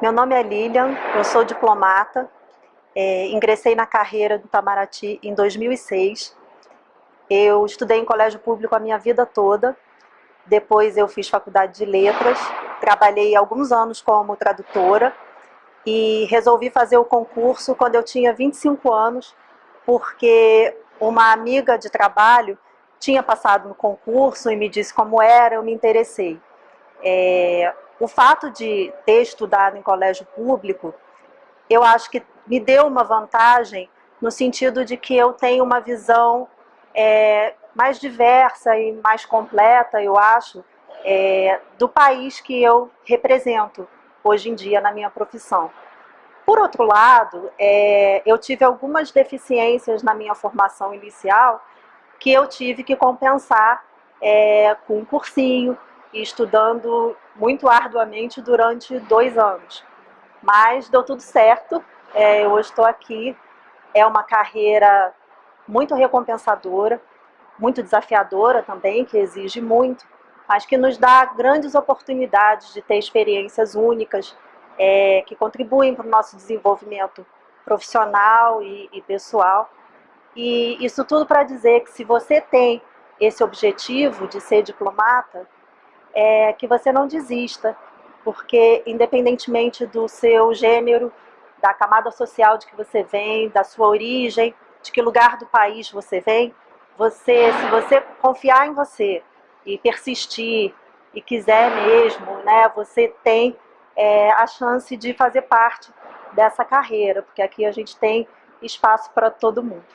Meu nome é Lilian, eu sou diplomata, é, ingressei na carreira do Itamaraty em 2006. Eu estudei em colégio público a minha vida toda, depois eu fiz faculdade de letras, trabalhei alguns anos como tradutora e resolvi fazer o concurso quando eu tinha 25 anos, porque uma amiga de trabalho tinha passado no concurso e me disse como era, eu me interessei. É, o fato de ter estudado em colégio público, eu acho que me deu uma vantagem no sentido de que eu tenho uma visão é, mais diversa e mais completa, eu acho, é, do país que eu represento hoje em dia na minha profissão. Por outro lado, é, eu tive algumas deficiências na minha formação inicial que eu tive que compensar é, com um cursinho, e estudando muito arduamente durante dois anos. Mas deu tudo certo, é, hoje estou aqui, é uma carreira muito recompensadora, muito desafiadora também, que exige muito, mas que nos dá grandes oportunidades de ter experiências únicas, é, que contribuem para o nosso desenvolvimento profissional e, e pessoal. E isso tudo para dizer que se você tem esse objetivo de ser diplomata, é que você não desista, porque independentemente do seu gênero, da camada social de que você vem, da sua origem, de que lugar do país você vem, você, se você confiar em você e persistir e quiser mesmo, né, você tem é, a chance de fazer parte dessa carreira, porque aqui a gente tem espaço para todo mundo.